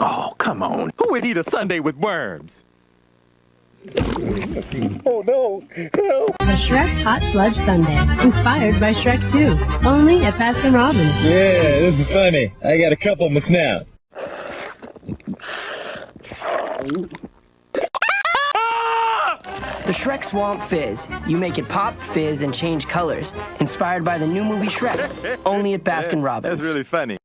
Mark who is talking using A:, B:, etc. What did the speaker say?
A: Oh, come on. Who would eat a sundae with worms?
B: Oh no! Help!
C: A Shrek Hot Sludge Sundae, inspired by Shrek 2, only at Baskin Robbins.
B: Yeah, this is funny. I got a couple of my now.
D: The Shrek Swamp Fizz. You make it pop, fizz, and change colors. Inspired by the new movie Shrek. Only at Baskin Robbins.
A: That's really funny.